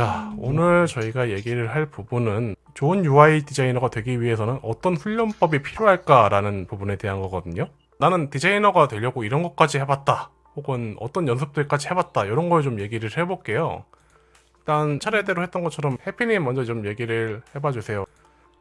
자, 오늘 저희가 얘기를 할 부분은 좋은 UI 디자이너가 되기 위해서는 어떤 훈련법이 필요할까 라는 부분에 대한 거거든요. 나는 디자이너가 되려고 이런 것까지 해봤다. 혹은 어떤 연습들까지 해봤다. 이런 걸 좀 얘기를 해볼게요. 일단 차례대로 했던 것처럼 해피님 먼저 좀 얘기를 해봐 주세요.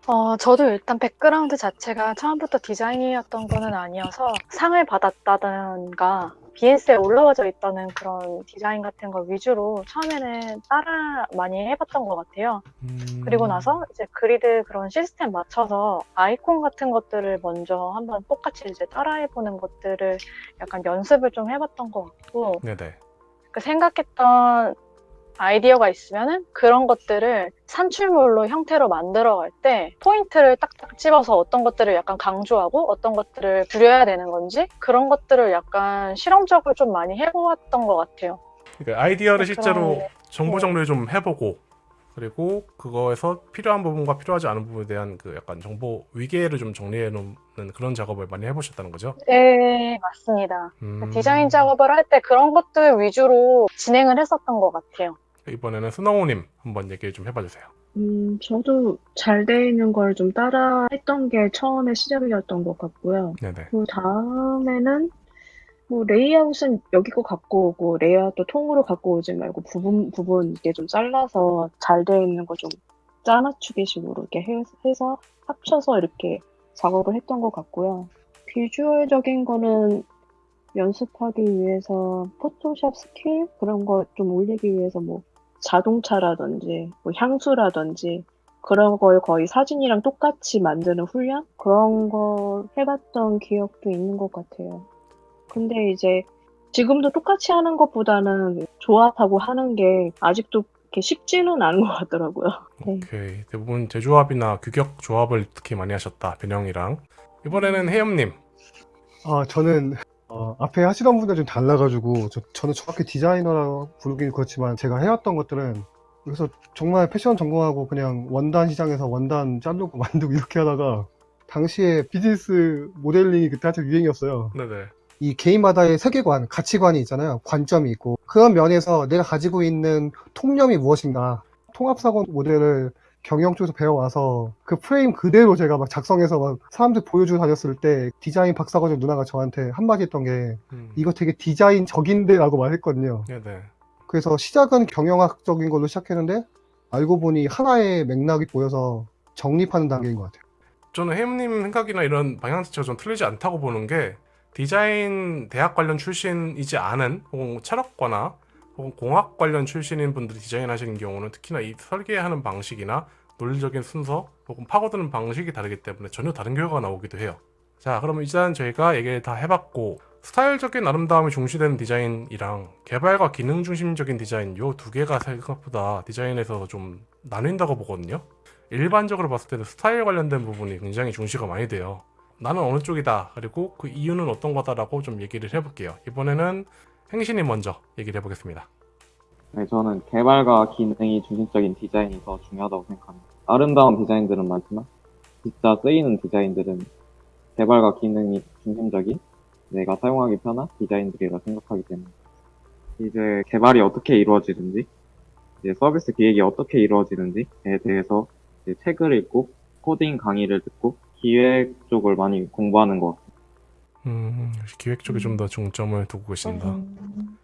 어, 저도 일단 백그라운드 자체가 처음부터 디자인이었던 거는 아니어서 상을 받았다던가 BS에 올라와져 있다는 그런 디자인 같은 걸 위주로 처음에는 따라 많이 해봤던 것 같아요. 음, 그리고 나서 이제 그리드 그런 시스템 맞춰서 아이콘 같은 것들을 먼저 한번 똑같이 이제 따라해보는 것들을 약간 연습을 좀 해봤던 것 같고 네네. 그 생각했던 아이디어가 있으면은 그런 것들을 산출물로 형태로 만들어갈 때 포인트를 딱딱 집어서 어떤 것들을 약간 강조하고 어떤 것들을 줄여야 되는 건지 그런 것들을 약간 실험적으로 좀 많이 해보았던 것 같아요. 그러니까 아이디어를 그런- 실제로 정보 네. 정리를 좀 해보고 그리고 그거에서 필요한 부분과 필요하지 않은 부분에 대한 그 약간 정보 위계를 좀 정리해 놓는 그런 작업을 많이 해보셨다는 거죠? 네, 맞습니다. 음, 디자인 작업을 할 때 그런 것들 위주로 진행을 했었던 것 같아요. 이번에는 스노우님 한번 얘기 좀 해봐 주세요. 음, 저도 잘 돼 있는 걸 좀 따라 했던 게 처음에 시작이었던 것 같고요. 네네. 그 다음에는 뭐 레이아웃은 여기 거 갖고 오고 레이아웃도 통으로 갖고 오지 말고 부분 부분 이렇게 좀 잘라서 잘 돼 있는 거 좀 짜맞추기식으로 이렇게 해, 해서 합쳐서 이렇게 작업을 했던 것 같고요. 비주얼적인 거는 연습하기 위해서 포토샵 스킬 그런 거 좀 올리기 위해서 뭐 자동차라든지 뭐 향수라든지 그런 걸 거의 사진이랑 똑같이 만드는 훈련? 그런 거 해봤던 기억도 있는 것 같아요. 근데 이제 지금도 똑같이 하는 것보다는 조합하고 하는 게 아직도 이렇게 쉽지는 않은 것 같더라고요. 네. 오케이. 대부분 제조합이나 규격 조합을 특히 많이 하셨다. 변형이랑. 이번에는 혜염님. 아, 저는 어, 앞에 하시던 분들 좀 달라가지고 저, 저는 정확히 디자이너라고 부르긴 그렇지만 제가 해왔던 것들은 그래서 정말 패션 전공하고 그냥 원단 시장에서 원단 자르고 만들고 이렇게 하다가 당시에 비즈니스 모델링이 그때 한참 유행이었어요. 네네. 이 개인마다의 세계관, 가치관이 있잖아요. 관점이 있고 그런 면에서 내가 가지고 있는 통념이 무엇인가 통합사고 모델을 경영 쪽에서 배워와서 그 프레임 그대로 제가 막 작성해서 막 사람들 보여주고 다녔을 때 디자인 박사과정 누나가 저한테 한마디 했던 게 음, 이거 되게 디자인적인데 라고 말했거든요. 네네. 그래서 시작은 경영학적인 걸로 시작했는데 알고 보니 하나의 맥락이 보여서 정립하는 단계인 것 같아요. 저는 혜염님 생각이나 이런 방향 자체가 좀 틀리지 않다고 보는 게 디자인 대학 관련 출신이지 않은 혹은 철학과나 혹은 공학 관련 출신인 분들이 디자인하시는 경우는 특히나 이 설계하는 방식이나 논리적인 순서 혹은 파고드는 방식이 다르기 때문에 전혀 다른 결과가 나오기도 해요. 자, 그러면 일단 저희가 얘기를 다 해봤고 스타일적인 아름다움이 중시되는 디자인이랑 개발과 기능 중심적인 디자인 요 두 개가 생각보다 디자인에서 좀 나뉜다고 보거든요. 일반적으로 봤을 때는 스타일 관련된 부분이 굉장히 중시가 많이 돼요. 나는 어느 쪽이다. 그리고 그 이유는 어떤 거다 라고 좀 얘기를 해볼게요. 이번에는 행신이 먼저 얘기를 해보겠습니다. 네, 저는 개발과 기능이 중심적인 디자인이 더 중요하다고 생각합니다. 아름다운 디자인들은 많지만 진짜 쓰이는 디자인들은 개발과 기능이 중심적인 내가 사용하기 편한 디자인들이라 생각하기 때문에 이제 개발이 어떻게 이루어지는지 이제 서비스 기획이 어떻게 이루어지는지에 대해서 이제 책을 읽고 코딩 강의를 듣고 기획 쪽을 많이 공부하는 것 같아요. 음, 기획 쪽에 좀 더 중점을 두고 계신다. 음,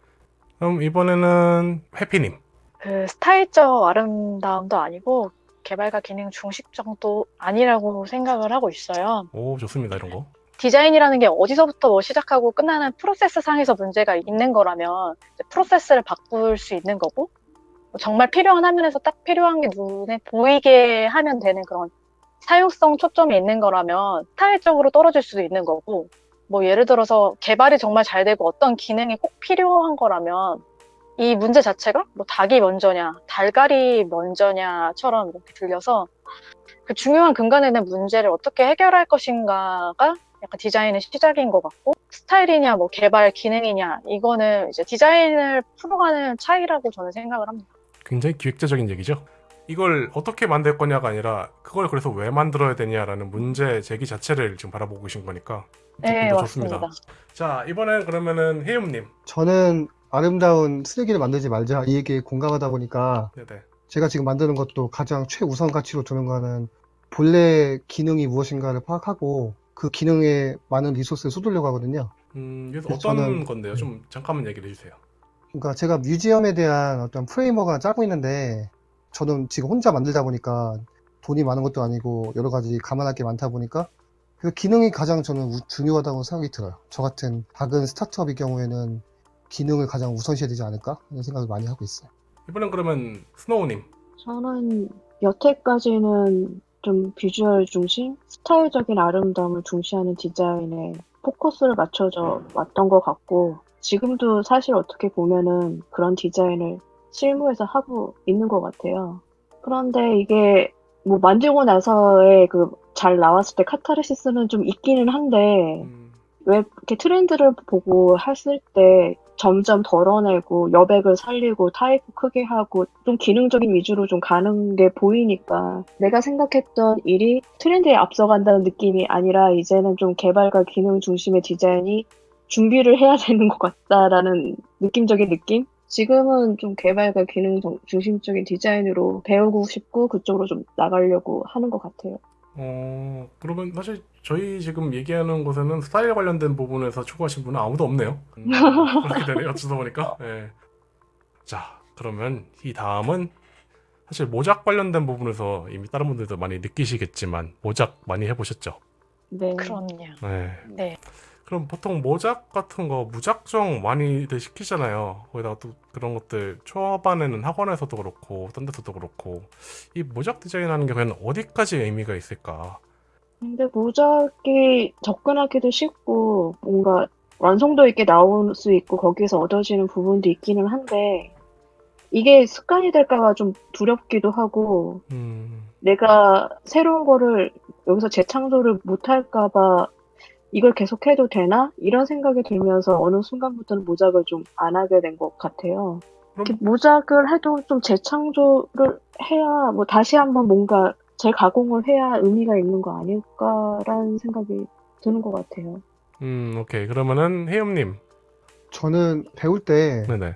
그럼 이번에는 해피님. 그 스타일적 아름다움도 아니고 개발과 기능 중심적도 아니라고 생각을 하고 있어요. 오, 좋습니다. 이런 거. 디자인이라는 게 어디서부터 뭐 시작하고 끝나는 프로세스 상에서 문제가 있는 거라면 프로세스를 바꿀 수 있는 거고 뭐 정말 필요한 화면에서 딱 필요한 게 눈에 보이게 하면 되는 그런 사용성 초점이 있는 거라면 스타일적으로 떨어질 수도 있는 거고 뭐 예를 들어서 개발이 정말 잘 되고 어떤 기능이 꼭 필요한 거라면 이 문제 자체가 뭐 닭이 먼저냐 달걀이 먼저냐처럼 이렇게 들려서 그 중요한 근간에 있는 문제를 어떻게 해결할 것인가가 약간 디자인의 시작인 것 같고 스타일이냐 뭐 개발 기능이냐 이거는 이제 디자인을 풀어가는 차이라고 저는 생각을 합니다. 굉장히 기획자적인 얘기죠. 이걸 어떻게 만들 거냐가 아니라 그걸 그래서 왜 만들어야 되냐라는 문제 제기 자체를 지금 바라보고 계신 거니까 네, 더 맞습니다. 좋습니다. 자, 이번엔 그러면은 혜윤님. 저는 아름다운 쓰레기를 만들지 말자 이 얘기에 공감하다 보니까 네네. 제가 지금 만드는 것도 가장 최우선 가치로 두는 거는 본래 기능이 무엇인가를 파악하고 그 기능에 많은 리소스를 쏟으려고 하거든요. 음, 그래서 어떤 저는- 건데요? 좀 잠깐만 얘기를 해주세요. 그러니까 제가 뮤지엄에 대한 어떤 프레임워크를 짜고 있는데 저는 지금 혼자 만들다 보니까 돈이 많은 것도 아니고 여러 가지 감안할 게 많다 보니까 그 기능이 가장 저는 우- 중요하다고 생각이 들어요. 저 같은 작은 스타트업의 경우에는 기능을 가장 우선시해야 되지 않을까 하는 생각을 많이 하고 있어요. 이번엔 그러면 스노우님. 저는 여태까지는 좀 비주얼 중심, 스타일적인 아름다움을 중시하는 디자인에 포커스를 맞춰져 왔던 것 같고, 지금도 사실 어떻게 보면은 그런 디자인을 실무에서 하고 있는 것 같아요. 그런데 이게 뭐 만들고 나서의 그 잘 나왔을 때 카타르시스는 좀 있기는 한데, 음, 왜 이렇게 트렌드를 보고 했을 때 점점 덜어내고 여백을 살리고 타입 크게 하고 좀 기능적인 위주로 좀 가는 게 보이니까 내가 생각했던 일이 트렌드에 앞서간다는 느낌이 아니라 이제는 좀 개발과 기능 중심의 디자인이 준비를 해야 되는 것 같다라는 느낌적인 느낌? 지금은 좀 개발과 기능 정- 중심적인 디자인으로 배우고 싶고 그쪽으로 좀 나가려고 하는 것 같아요. 어, 그러면 사실 저희 지금 얘기하는 곳에는 스타일 관련된 부분에서 추구하신 분은 아무도 없네요. 음, 그렇게 되네요. 어쩌다 보니까. 예. 자, 그러면 이 다음은 사실 모작 관련된 부분에서 이미 다른 분들도 많이 느끼시겠지만 모작 많이 해보셨죠? 네. 그럼요. 네. 네. 그럼 보통 모작 같은 거 무작정 많이들 시키잖아요. 거기다가 또 그런 것들 초반에는 학원에서도 그렇고 딴 데서도 그렇고 이 모작 디자인 하는 게 과연 어디까지 의미가 있을까? 근데 모작이 접근하기도 쉽고 뭔가 완성도 있게 나올 수 있고 거기에서 얻어지는 부분도 있기는 한데 이게 습관이 될까봐 좀 두렵기도 하고 음, 내가 새로운 거를 여기서 재창조를 못할까봐 이걸 계속 해도 되나? 이런 생각이 들면서 어느 순간부터는 모작을 좀 안 하게 된 것 같아요. 그럼- 이렇게 모작을 해도 좀 재창조를 해야 뭐 다시 한번 뭔가 재가공을 해야 의미가 있는 거 아닐까라는 생각이 드는 것 같아요. 음, 오케이. 그러면은 혜염님, 저는 배울 때그 네네.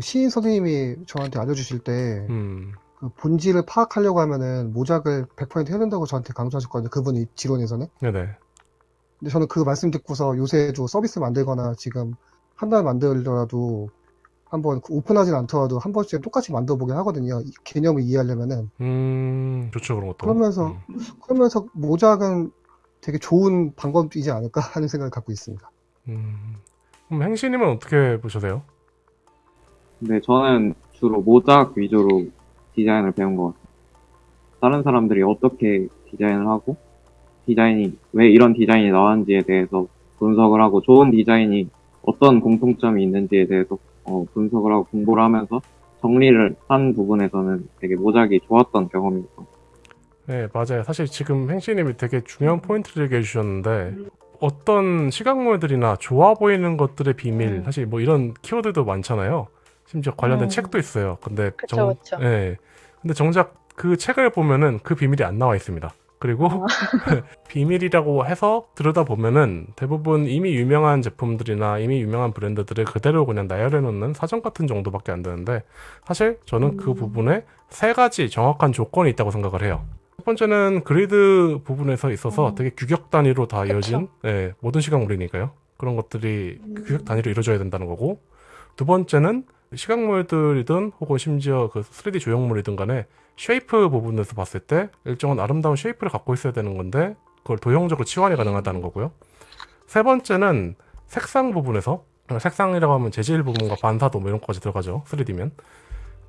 시인 선생님이 저한테 알려주실 때 음, 그 본질을 파악하려고 하면은 모작을 100% 해야 된다고 저한테 강조하셨거든요. 그분이 지론에서는. 네네. 근데 저는 그 말씀 듣고서 요새도 서비스 만들거나 지금 한 달 만들더라도 한번 그 오픈하진 않더라도 한 번쯤 똑같이 만들어보게 하거든요. 이 개념을 이해하려면은. 음, 좋죠 그런 것도. 그러면서 음, 그러면서 모작은 되게 좋은 방법이지 않을까 하는 생각을 갖고 있습니다. 음. 그럼 행시님은 어떻게 보셔세요? 근데 저는 주로 모작 위주로 디자인을 배운 것 같아요. 다른 사람들이 어떻게 디자인을 하고 디자인이 왜 이런 디자인이 나왔는지에 대해서 분석을 하고 좋은 디자인이 어떤 공통점이 있는지에 대해서 어, 분석을 하고 공부를 하면서 정리를 한 부분에서는 되게 모작이 좋았던 경험이었어요. 네, 맞아요. 사실 지금 행시님이 되게 중요한 포인트를 얘기해 주셨는데 어떤 시각물들이나 좋아 보이는 것들의 비밀, 음. 사실 뭐 이런 키워드도 많잖아요. 심지어 관련된 음. 책도 있어요. 근데 그쵸, 그쵸. 예. 근데 정작 그 책을 보면은 그 비밀이 안 나와 있습니다. 그리고 어. 비밀이라고 해서 들여다 보면은 대부분 이미 유명한 제품들이나 이미 유명한 브랜드들을 그대로 그냥 나열해 놓는 사전 같은 정도밖에 안 되는데 사실 저는 그 음. 부분에 세 가지 정확한 조건이 있다고 생각을 해요. 첫 번째는 그리드 부분에서 있어서 음. 되게 규격 단위로 다. 이어진 예, 모든 시각물이니까요. 그런 것들이 음. 규격 단위로 이루어져야 된다는 거고 두 번째는 시각물들이든 혹은 심지어 그 3D 조형물이든 간에 shape 부분에서 봤을 때 일정한 아름다운 shape를 갖고 있어야 되는 건데 그걸 도형적으로 치환이 가능하다는 거고요. 세 번째는 색상 부분에서 어, 색상이라고 하면 재질 부분과 반사도 뭐 이런 것까지 들어가죠. 3D면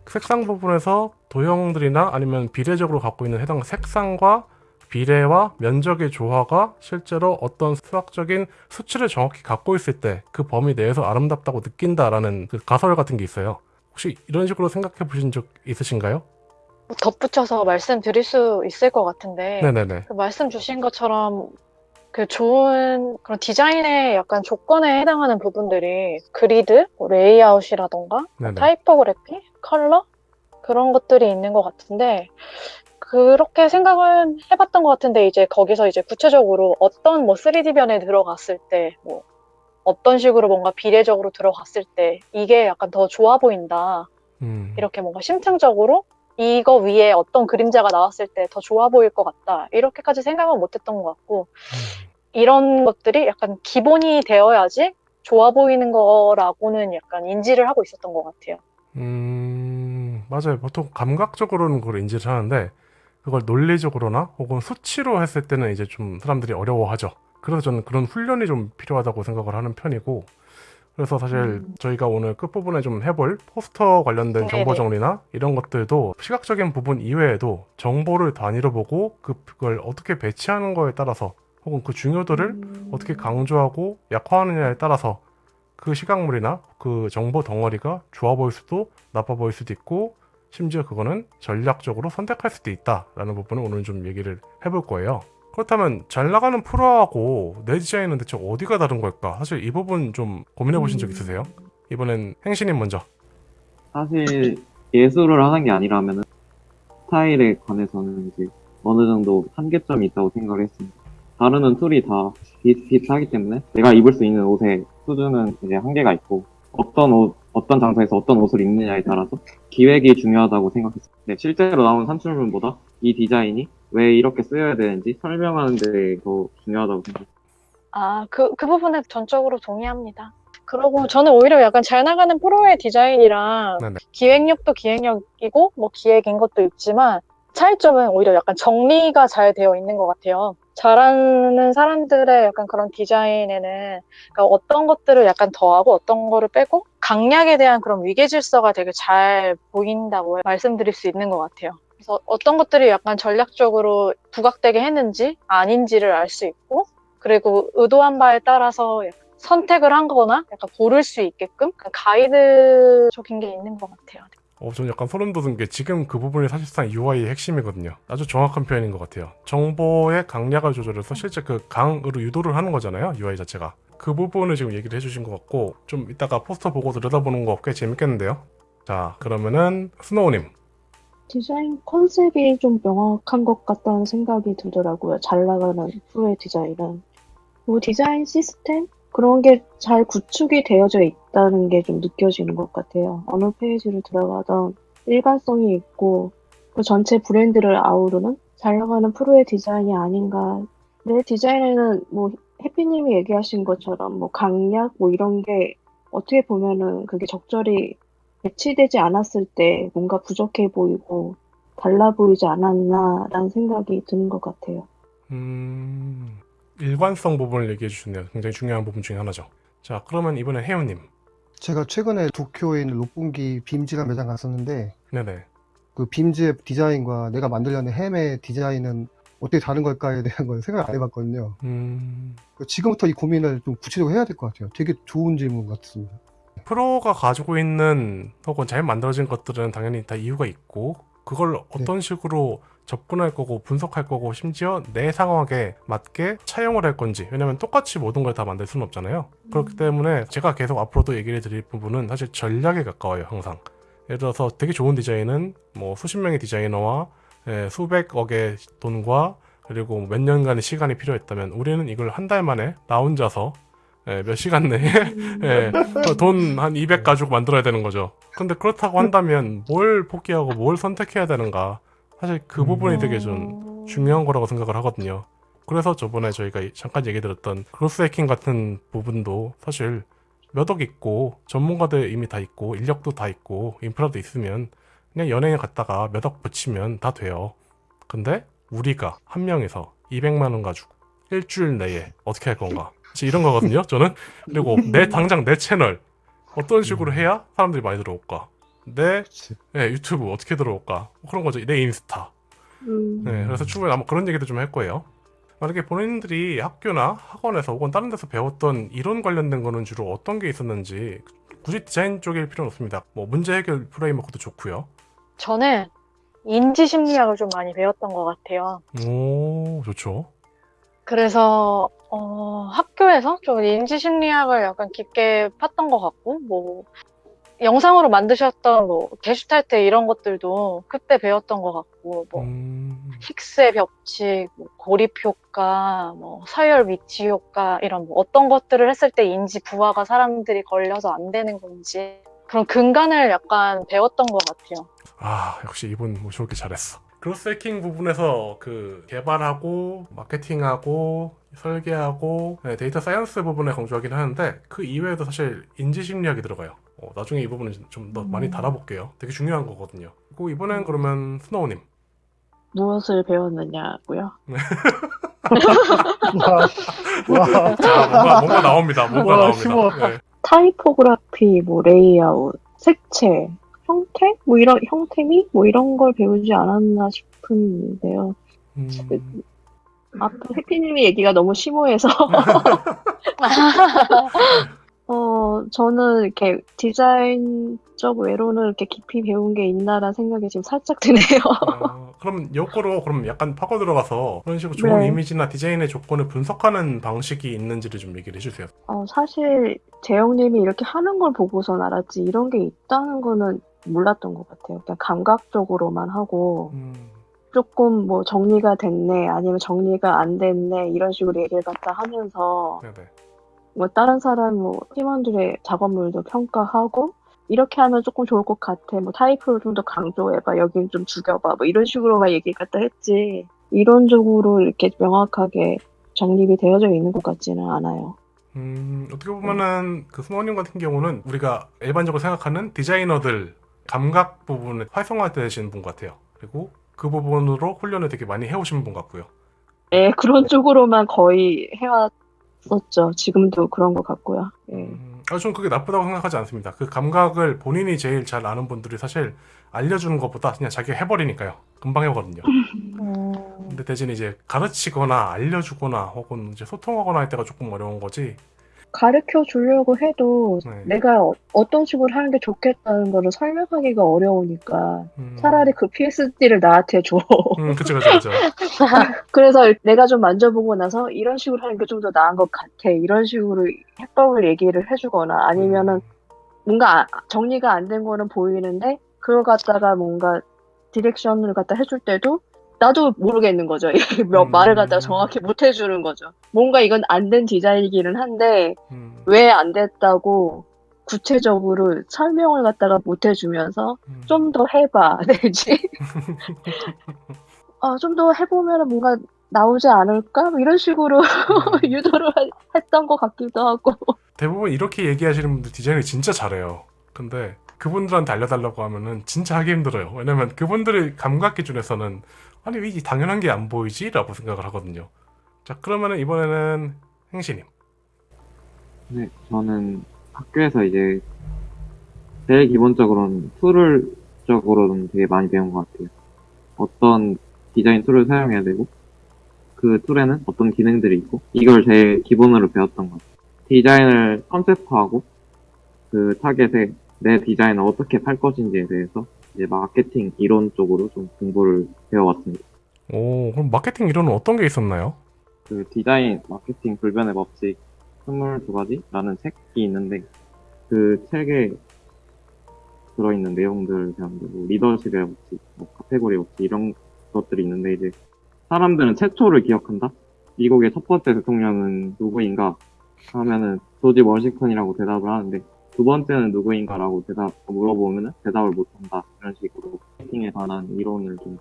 색상 부분에서 도형들이나 아니면 비례적으로 갖고 있는 해당 색상과 비례와 면적의 조화가 실제로 어떤 수학적인 수치를 정확히 갖고 있을 때 그 범위 내에서 아름답다고 느낀다라는 그 가설 같은 게 있어요. 혹시 이런 식으로 생각해 보신 적 있으신가요? 뭐 덧붙여서 말씀드릴 수 있을 것 같은데 네네네. 그 말씀 주신 것처럼 그 좋은 그런 디자인의 약간 조건에 해당하는 부분들이 그리드, 뭐 레이아웃이라던가 네네. 타이포그래피, 컬러 그런 것들이 있는 것 같은데 그렇게 생각은 해봤던 것 같은데 이제 거기서 이제 구체적으로 어떤 뭐 3D 변에 들어갔을 때 뭐 어떤 식으로 뭔가 비례적으로 들어갔을 때 이게 약간 더 좋아 보인다 음. 이렇게 뭔가 심층적으로 이거 위에 어떤 그림자가 나왔을 때 더 좋아 보일 것 같다. 이렇게까지 생각은 못 했던 것 같고, 이런 것들이 약간 기본이 되어야지 좋아 보이는 거라고는 약간 인지를 하고 있었던 것 같아요. 음, 맞아요. 보통 감각적으로는 그걸 인지를 하는데 그걸 논리적으로나 혹은 수치로 했을 때는 이제 좀 사람들이 어려워하죠. 그래서 저는 그런 훈련이 좀 필요하다고 생각을 하는 편이고 그래서 사실 음. 저희가 오늘 끝부분에 좀 해볼 포스터 관련된 네네. 정보 정리나 이런 것들도 시각적인 부분 이외에도 정보를 단위로 보고 그- 그걸 어떻게 배치하는 거에 따라서 혹은 그 중요도를 음. 어떻게 강조하고 약화하느냐에 따라서 그 시각물이나 그 정보 덩어리가 좋아 보일 수도 나빠 보일 수도 있고 심지어 그거는 전략적으로 선택할 수도 있다라는 부분을 오늘 좀 얘기를 해볼 거예요. 그렇다면 잘 나가는 프로하고 내 디자인은 대체 어디가 다른 걸까? 사실 이 부분 좀 고민해 보신 적 있으세요? 이번엔 행신님 먼저. 사실 예술을 하는 게 아니라면 스타일에 관해서는 이제 어느 정도 한계점이 있다고 생각을 했습니다. 다루는 툴이 다 비슷비슷하기 때문에 내가 입을 수 있는 옷의 수준은 이제 한계가 있고 어떤 옷, 어떤 장소에서 어떤 옷을 입느냐에 따라서 기획이 중요하다고 생각했습니다. 네, 실제로 나온 산출물보다 이 디자인이 왜 이렇게 쓰여야 되는지 설명하는 데 더 중요하다고 생각했습니다. 아, 그, 그 부분에 전적으로 동의합니다. 그리고 저는 오히려 약간 잘 나가는 프로의 디자인이랑 네네. 기획력도 기획력이고, 뭐 기획인 것도 있지만, 차이점은 오히려 약간 정리가 잘 되어 있는 것 같아요. 잘하는 사람들의 약간 그런 디자인에는 그러니까 어떤 것들을 약간 더하고 어떤 거를 빼고 강약에 대한 그런 위계 질서가 되게 잘 보인다고 말씀드릴 수 있는 것 같아요. 그래서 어떤 것들이 약간 전략적으로 부각되게 했는지 아닌지를 알 수 있고 그리고 의도한 바에 따라서 선택을 한 거나 약간 고를 수 있게끔 약간 가이드적인 게 있는 것 같아요. 어, 저는 약간 소름 돋은 게 지금 그 부분이 사실상 UI의 핵심이거든요. 아주 정확한 표현인 것 같아요. 정보의 강약을 조절해서 실제 그 강으로 유도를 하는 거잖아요. UI 자체가. 그 부분을 지금 얘기를 해주신 것 같고 좀 이따가 포스터 보고 들여다보는 거 꽤 재밌겠는데요. 자 그러면은 스노우님. 디자인 컨셉이 좀 명확한 것 같다는 생각이 들더라고요. 잘 나가는 프로의 디자인은. 뭐 디자인 시스템? 그런 게 잘 구축이 되어져 있다는 게 좀 느껴지는 것 같아요. 어느 페이지를 들어가던 일관성이 있고 그 전체 브랜드를 아우르는 잘 나가는 프로의 디자인이 아닌가. 내 디자인에는 뭐 해피님이 얘기하신 것처럼 뭐 강약 뭐 이런 게 어떻게 보면은 그게 적절히 배치되지 않았을 때 뭔가 부족해 보이고 달라 보이지 않았나라는 생각이 드는 것 같아요. 음, 일관성 부분을 얘기해 주셨네요. 굉장히 중요한 부분 중에 하나죠. 자 그러면 이번엔 혜연님. 제가 최근에 도쿄에 있는 롯본기 빔즈라는 매장 갔었는데 네네. 그 빔즈의 디자인과 내가 만들려는 햄의 디자인은 어떻게 다른 걸까에 대한 걸 생각 안 해봤거든요. 음, 그 지금부터 이 고민을 좀 구체적으로 해야 될 것 같아요. 되게 좋은 질문 같습니다. 프로가 가지고 있는 혹은 잘 만들어진 것들은 당연히 다 이유가 있고 그걸 어떤 식으로 접근할 거고 분석할 거고 심지어 내 상황에 맞게 차용을 할 건지 왜냐면 똑같이 모든 걸 다 만들 수는 없잖아요 그렇기 때문에 제가 계속 앞으로도 얘기를 드릴 부분은 사실 전략에 가까워요 항상 예를 들어서 되게 좋은 디자인은 뭐 수십 명의 디자이너와 예, 수백억의 돈과 그리고 몇 년간의 시간이 필요했다면 우리는 이걸 한 달 만에 나 혼자서 예, 몇 시간 내에 예, 돈한 200 가지고 만들어야 되는 거죠. 근데 그렇다고 한다면 뭘 포기하고 뭘 선택해야 되는가? 사실 그 부분이 되게 좀 중요한 거라고 생각을 하거든요. 그래서 저번에 저희가 잠깐 얘기 들었던 growth hacking 같은 부분도 사실 몇 억 있고 전문가들 이미 다 있고 인력도 다 있고 인프라도 있으면 그냥 연예인 갖다가 몇 억 붙이면 다 돼요. 근데 우리가 한 명이서 200만 원 가지고 일주일 내에 어떻게 할 건가? 이런 거거든요. 저는 그리고 내 당장 내 채널 어떤 식으로 해야 사람들이 많이 들어올까? 내 그치. 예, 유튜브 어떻게 들어올까? 뭐 그런 거죠. 내 인스타. 음. 네, 그래서 추후에 아마 그런 얘기도 좀 할 거예요. 만약에 본인들이 학교나 학원에서 혹은 다른 데서 배웠던 이론 관련된 거는 주로 어떤 게 있었는지 굳이 디자인 쪽일 필요는 없습니다. 뭐 문제 해결 프레임워크도 좋고요. 저는 인지 심리학을 좀 많이 배웠던 것 같아요. 오, 좋죠. 그래서 어, 학교에서 좀 인지 심리학을 약간 깊게 팠던 것 같고, 뭐 영상으로 만드셨던 뭐 게슈탈트 이런 것들도 그때 배웠던 것 같고, 뭐 음, 힉스의 법칙, 뭐 고립 효과, 뭐 서열 위치 효과 이런 뭐 어떤 것들을 했을 때 인지 부하가 사람들이 걸려서 안 되는 건지 그런 근간을 약간 배웠던 것 같아요. 아 역시 이분 모셔오기 잘했어. growth hacking 부분에서 그 개발하고 마케팅하고 설계하고 네, data science 부분에 강조하긴 하는데 그 이외에도 사실 인지 심리학이 들어가요. 어, 나중에 이 부분은 좀더 많이 음. 다뤄볼게요. 되게 중요한 거거든요. 그리고 이번엔 그러면 스노우님. 무엇을 배웠느냐고요? 와, 와, 자 뭔가 뭔가 나옵니다. 뭔가 와, 나옵니다. 심오하다. 네. 타이포그래피, 뭐 레이아웃, 색채, 형태, 뭐 이런 형태미, 뭐 이런 걸 배우지 않았나 싶은데요. 음, 앞에 해피님의 얘기가 너무 심오해서 어 저는 이렇게 디자인적 외로는 이렇게 깊이 배운 게 있나라는 생각이 지금 살짝 드네요. 어, 그럼 요거로 그럼 약간 파고 들어가서 그런 식으로 좋은 네. 이미지나 디자인의 조건을 분석하는 방식이 있는지를 좀 얘기를 해주세요. 어, 사실 재영님이 이렇게 하는 걸 보고선 알았지 이런 게 있다는 거는 몰랐던 것 같아요. 그냥 감각적으로만 하고 음, 조금 뭐 정리가 됐네 아니면 정리가 안 됐네 이런 식으로 얘기를 갖다 하면서 네네. 뭐 다른 사람 뭐 팀원들의 작업물도 평가하고 이렇게 하면 조금 좋을 것 같아. 뭐 타이프를 좀 더 강조해봐. 여긴 좀 죽여봐. 뭐 이런 식으로만 얘기 갖다 했지. 이론적으로 이렇게 명확하게 정립이 되어져 있는 것 같지는 않아요. 음, 어떻게 보면은 그 스노우님 같은 경우는 우리가 일반적으로 생각하는 디자이너들 감각 부분을 활성화되신 분 같아요. 그리고 그 부분으로 훈련을 되게 많이 해오신 분 같고요. 예, 그런 쪽으로만 거의 해왔 었죠. 지금도 그런 것 같고요. 예. 음, 아, 저는 그게 나쁘다고 생각하지 않습니다. 그 감각을 본인이 제일 잘 아는 분들이 사실 알려주는 것보다 그냥 자기가 해버리니까요. 금방 해거든요. 음, 근데 대신 이제 가르치거나 알려주거나 혹은 이제 소통하거나 할 때가 조금 어려운 거지. 가르쳐 주려고 해도 네. 내가 어, 어떤 식으로 하는 게 좋겠다는 거를 설명하기가 어려우니까 음, 차라리 그 PSD를 나한테 줘. 음, 그쵸, 그쵸, 그쵸. 그래서 내가 좀 만져보고 나서 이런 식으로 하는 게 좀 더 나은 것 같아. 이런 식으로 해법을 얘기를 해주거나 아니면은 뭔가 아- 정리가 안 된 거는 보이는데 그걸 갖다가 뭔가 디렉션을 갖다 해줄 때도 나도 모르겠는 거죠. 몇 음. 말을 갖다가 정확히 못 해주는 거죠. 뭔가 이건 안 된 디자인이기는 한데 음, 왜안 됐다고 구체적으로 설명을 갖다가 못 해주면서 음. 좀더 해봐 되지. 어, 좀 더 해보면 뭔가 나오지 않을까? 뭐 이런 식으로 음. 유도를 하- 했던 것 같기도 하고. 대부분 이렇게 얘기하시는 분들 디자인을 진짜 잘해요. 근데 그분들한테 알려달라고 하면은 진짜 하기 힘들어요. 왜냐면 그분들의 감각 기준에서는 아니 왜 이 당연한 게 안 보이지? 라고 생각을 하거든요. 자 그러면은 이번에는 행시님. 네, 저는 학교에서 이제 제일 기본적으로는 툴을 적으로는 되게 많이 배운 것 같아요. 어떤 디자인 툴을 사용해야 되고 그 툴에는 어떤 기능들이 있고 이걸 제일 기본으로 배웠던 것 같아요. 디자인을 컨셉화하고 그 타겟에 내 디자인을 어떻게 팔 것인지에 대해서 이제 마케팅 이론 쪽으로 좀 공부를 배워왔습니다. 오 그럼 마케팅 이론은 어떤 게 있었나요? 그 디자인 마케팅 불변의 법칙 22가지라는 책이 있는데 그 책에 들어있는 배웠는데 뭐 리더십의 법칙, 뭐 카테고리 법칙 이런 것들이 있는데 이제 사람들은 최초를 기억한다? 미국의 첫 번째 대통령은 누구인가? 하면은 조지 워싱턴이라고 대답을 하는데 두 번째는 누구인가라고 대답 물어보면은 대답을 못한다 이런 식으로 마케팅에 관한 이론을 좀.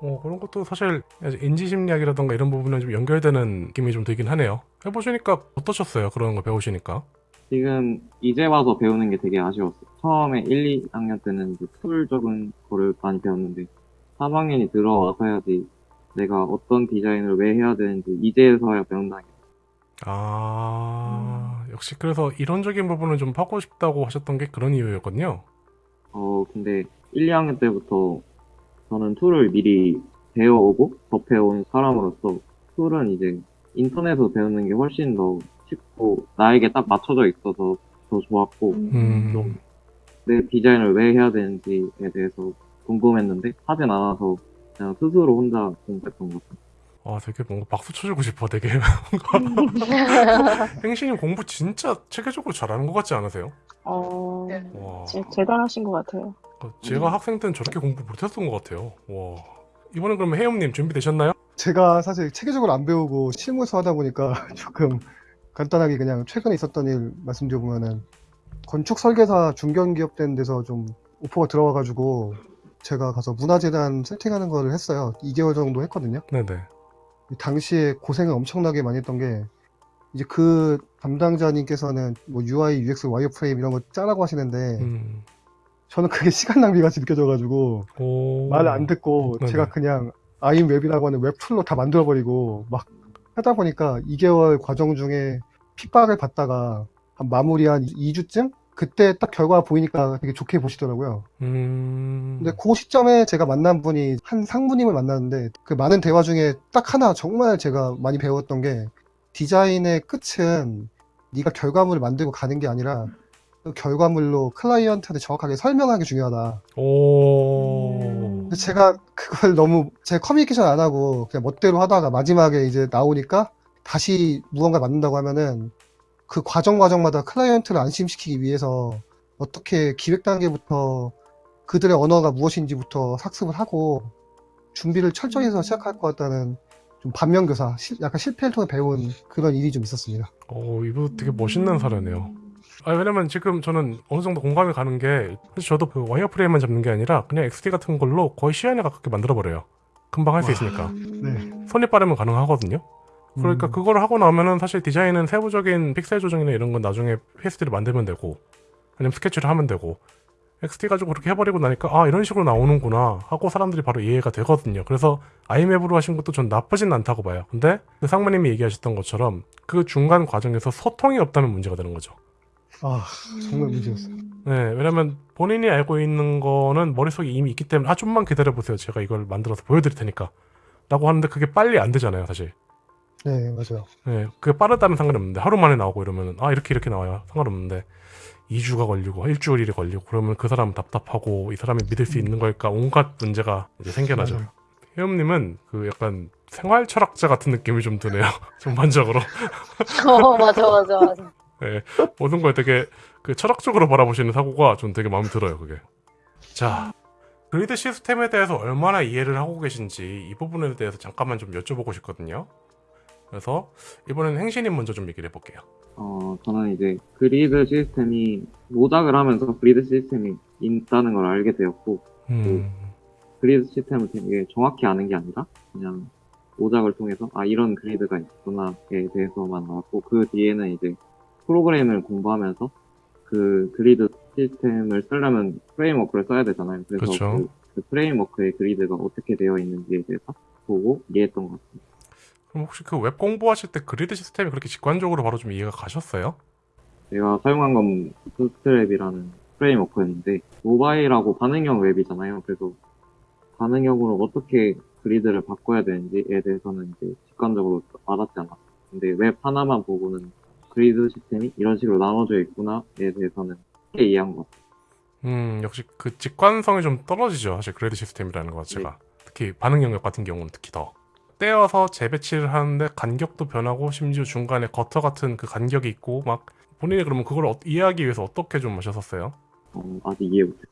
어 그런 것도 사실 인지심리학이라던가 이런 부분에 좀 연결되는 느낌이 좀 들긴 하네요. 해보시니까 어떠셨어요? 그런 거 배우시니까? 지금 이제 와서 배우는 게 되게 아쉬웠어요. 처음에 1, 2학년 때는 이제 툴적인 거를 많이 배웠는데 3학년이 들어와서 해야지 내가 어떤 디자인을 왜 해야 되는지 이제서야 배운다는 게 아 역시 그래서 이론적인 부분을 좀 파고 싶다고 하셨던 게 그런 이유였거든요. 어, 근데 1, 2학년 때부터 저는 툴을 미리 배워오고 접해온 사람으로서 툴은 이제 인터넷에서 배우는 게 훨씬 더 쉽고 나에게 딱 맞춰져 있어서 더 좋았고 음, 좀내 디자인을 왜 해야 되는지에 대해서 궁금했는데 하진 않아서 그냥 스스로 혼자 공부했던 것 같아요. 아 되게 뭔가 박수 쳐주고 싶어 되게 행신님 공부 진짜 체계적으로 잘하는 것 같지 않으세요? 어, 네. 와 제- 대단하신 것 같아요. 어, 제가 학생 때는 저렇게 공부 못했던 것 같아요 와 이번엔 그러면 혜영님 준비되셨나요? 제가 사실 체계적으로 안 배우고 실무에서 하다 보니까 조금 간단하게 그냥 최근에 있었던 일 말씀드려보면은 건축 설계사 중견기업 된 데서 좀 오퍼가 들어와가지고 제가 가서 문화재단 세팅하는 거를 했어요. 2개월 정도 했거든요. 네네. 당시에 고생을 엄청나게 많이 했던 게 이제 그 담당자님께서는 뭐 UI, UX, 와이어프레임 이런 거 짜라고 하시는데 음. 저는 그게 시간 낭비 같이 느껴져가지고 오. 말을 안 듣고 네네. 제가 그냥 아임웹이라고 하는 웹 툴로 다 만들어버리고 막 하다 보니까 2개월 과정 중에 핍박을 받다가 한 마무리 한 2주쯤? 그때 딱 결과 보이니까 되게 좋게 보시더라고요. 음. 근데 그 시점에 제가 만난 분이 한 상무님을 만났는데 그 많은 대화 중에 딱 하나 정말 제가 많이 배웠던 게 디자인의 끝은 네가 결과물을 만들고 가는 게 아니라 그 결과물로 클라이언트한테 정확하게 설명하기 중요하다. 오. 음. 근데 제가 그걸 너무 제 커뮤니케이션 안 하고 그냥 멋대로 하다가 마지막에 이제 나오니까 다시 무언가 만든다고 하면은 그 과정 과정마다 클라이언트를 안심시키기 위해서 어떻게 기획 단계부터 그들의 언어가 무엇인지부터 학습을 하고 준비를 철저히 해서 시작할 것 같다는 좀 반면교사, 실- 약간 실패를 통해 배운 그런 일이 좀 있었습니다. 오, 이분 되게 멋있는 사례네요. 아, 왜냐면 지금 저는 어느 정도 공감이 가는 게 사실 저도 그 와이어프레임만 잡는 게 아니라 그냥 XD 같은 걸로 거의 시간에 가깝게 만들어 버려요. 금방 할수 와. 있으니까. 네. 손이 빠르면 가능하거든요. 그러니까 음. 그걸 하고 나면은 사실 디자인은 세부적인 픽셀 조정이나 이런 건 나중에 PSD를 만들면 되고 아니면 스케치를 하면 되고 XD 가지고 그렇게 해버리고 나니까 아 이런 식으로 나오는구나 하고 사람들이 바로 이해가 되거든요. 그래서 아이맵으로 하신 것도 전 나쁘진 않다고 봐요. 근데 그 상무님이 얘기하셨던 것처럼 그 중간 과정에서 소통이 없다면 문제가 되는 거죠. 아, 정말 문제였어요. 네, 왜냐면 본인이 알고 있는 거는 머릿속에 이미 있기 때문에 아 좀만 기다려 보세요. 제가 이걸 만들어서 보여드릴 테니까. 라고 하는데 그게 빨리 안 되잖아요, 사실. 네, 맞아요. 네, 그게 빠르다면 상관없는데 하루 만에 나오고 이러면 아 이렇게 이렇게 나와요 상관없는데 2주가 걸리고 일주일이 걸리고 그러면 그 사람은 답답하고 이 사람이 믿을 수 있는 걸까 온갖 문제가 이제 생겨나죠. 혜음님은 그 약간 생활 철학자 같은 느낌이 좀 드네요. 전반적으로 어, 맞아, 맞아, 맞아. 네, 모든 걸 되게 그 철학적으로 바라보시는 사고가 좀 되게 마음에 들어요. 그게. 자, 그리드 시스템에 대해서 얼마나 이해를 하고 계신지 이 부분에 대해서 잠깐만 좀 여쭤보고 싶거든요. 그래서 이번엔 행신님 먼저 좀 얘기를 해볼게요. 어, 저는 이제 그리드 시스템이 모작을 하면서 그리드 시스템이 있다는 걸 알게 되었고, 음, 그리드 시스템을 되게 정확히 아는 게 아니라 그냥 모작을 통해서 아 이런 그리드가 있구나에 대해서만 알았고 그 뒤에는 이제 프로그램을 공부하면서 그 그리드 시스템을 쓰려면 framework를 써야 되잖아요. 그래서 그쵸. 그, 그 framework의 그리드가 어떻게 되어 있는지에 대해서 보고 이해했던 것 같습니다. 그럼 혹시 그 웹 공부하실 때 그리드 시스템이 그렇게 직관적으로 바로 좀 이해가 가셨어요? 제가 사용한 건 Bootstrap이라는 framework였는데 모바일하고 반응형 웹이잖아요. 그래서 반응형으로 어떻게 그리드를 바꿔야 되는지에 대해서는 이제 직관적으로 와닿지 않았어요. 근데 웹 하나만 보고는 그리드 시스템이 이런 식으로 나눠져 있구나에 대해서는 쉽게 이해한 것 같아요. 음, 역시 그 직관성이 좀 떨어지죠. 사실 그리드 시스템이라는 것 자체가. 특히 반응 영역 같은 경우는 특히 더. 떼어서 재배치를 하는데 간격도 변하고 심지어 중간에 gutter 같은 그 간격이 있고 막 본인이 그러면 그걸 어- 이해하기 위해서 어떻게 좀 하셨었어요? 어, 아직 이해 못했어요.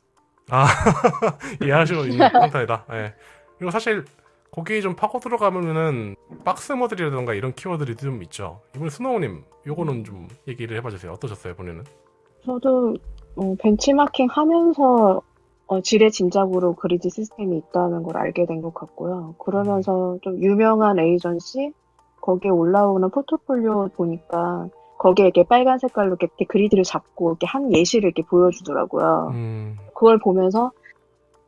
아 이해하시고 있는 상태이다. 예. 그리고 사실 거기 좀 파고 들어가면은 박스 모델이라던가 이런 키워드들이 좀 있죠. 이번에 스노우님 요거는 좀 얘기를 해봐주세요. 어떠셨어요 본인은? 저도 어, 벤치마킹 하면서 어, 지레짐작으로 그리드 시스템이 있다는 걸 알게 된 것 같고요. 그러면서 좀 유명한 에이전시 거기에 올라오는 포트폴리오 보니까 거기에 이렇게 빨간 색깔로 이렇게 그리드를 잡고 이렇게 한 예시를 이렇게 보여주더라고요. 음, 그걸 보면서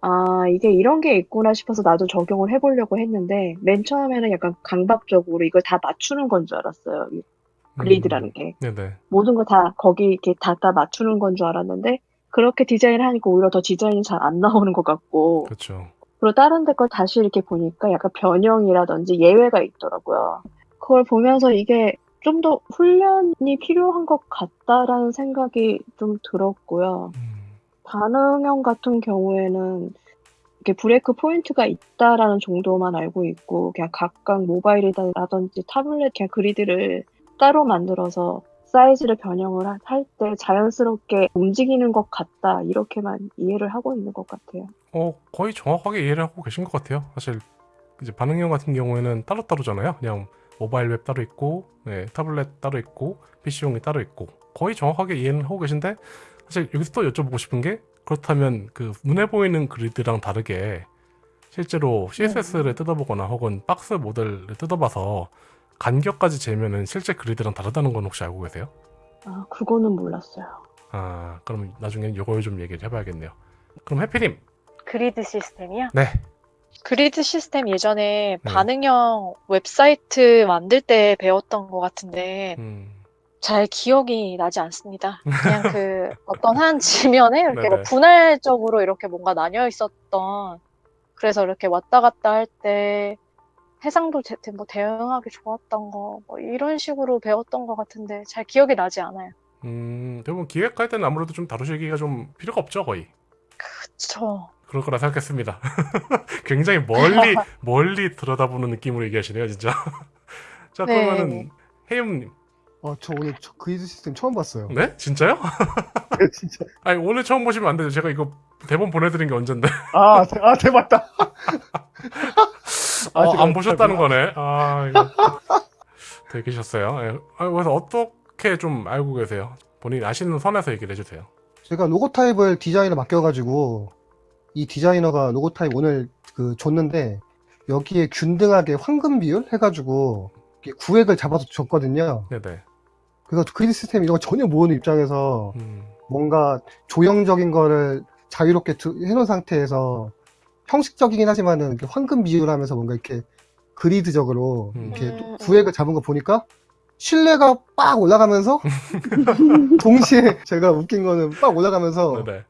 아 이게 이런 게 있구나 싶어서 나도 적용을 해보려고 했는데 맨 처음에는 약간 강박적으로 이걸 다 맞추는 건 줄 알았어요. 이 그리드라는 게. 네네. 모든 거 다 거기 이렇게 다, 다 맞추는 건 줄 알았는데 그렇게 디자인을 하니까 오히려 더 디자인이 잘 안 나오는 것 같고 그렇죠. 그리고 다른 데 걸 다시 이렇게 보니까 약간 변형이라든지 예외가 있더라고요. 그걸 보면서 이게 좀 더 훈련이 필요한 것 같다라는 생각이 좀 들었고요. 음, 반응형 같은 경우에는 이렇게 브레이크 포인트가 있다라는 정도만 알고 있고 그냥 각각 모바일이라든지 타블렛 그냥 그리드를 따로 만들어서 사이즈를 변형을 할 때 자연스럽게 움직이는 것 같다 이렇게만 이해를 하고 있는 것 같아요. 어 거의 정확하게 이해를 하고 계신 것 같아요. 사실 이제 반응형 같은 경우에는 따로 따로잖아요. 그냥 모바일 웹 따로 있고, 네, 타블렛 따로 있고, PC용이 따로 있고 거의 정확하게 이해는 하고 계신데 사실 여기서 또 여쭤보고 싶은 게 그렇다면 그 눈에 보이는 그리드랑 다르게 실제로 CSS를 뜯어보거나 혹은 박스 모델을 뜯어봐서 간격까지 재면은 실제 그리드랑 다르다는 건 혹시 알고 계세요? 아, 그거는 몰랐어요. 아 그럼 나중에 이걸 좀 얘기를 해봐야겠네요. 그럼 해피님 그리드 시스템이요? 네 그리드 시스템 예전에 네. 반응형 웹사이트 만들 때 배웠던 것 같은데 음, 잘 기억이 나지 않습니다. 그냥 그 어떤 한 지면에 이렇게 뭐. 분할적으로 이렇게 뭔가 나뉘어 있었던 그래서 이렇게 왔다 갔다 할 때 해상도 제, 뭐 대응하기 좋았던 거 뭐 이런 식으로 배웠던 것 같은데 잘 기억이 나지 않아요. 음, 대부분 기획할 때는 아무래도 좀 다루시기가 좀 필요가 없죠 거의. 그쵸. 그럴 거라 생각했습니다. 굉장히 멀리 멀리 들여다보는 느낌으로 얘기하시네요, 진짜. 자, 네. 그러면은 혜윤님, 어, 저 오늘 저 그리드 시스템 처음 봤어요. 네? 진짜요? 진짜. 아니 오늘 처음 보시면 안 되죠. 제가 이거 대본 보내드린 게 언젠데. 아, 대- 아 대박다. 아, 어, 안 보셨다는 거네. 아, 이거 되게 계셨어요. 예. 아, 그래서 어떻게 좀 알고 계세요? 본인 아시는 선에서 얘기를 해주세요. 제가 logotype을 디자이너 맡겨가지고 이 디자이너가 logotype 오늘 그 줬는데 여기에 균등하게 황금 비율 해가지고 구획을 잡아서 줬거든요. 네네. 그래서 그리드 시스템 이런 거 전혀 모르는 입장에서 음, 뭔가 조형적인 거를 자유롭게 두- 해놓은 상태에서 형식적이긴 하지만은 황금 비율 하면서 뭔가 이렇게 그리드적으로 음. 이렇게 음, 구획을 잡은 거 보니까 신뢰가 빡 올라가면서 동시에 제가 웃긴 거는 빡 올라가면서 네네.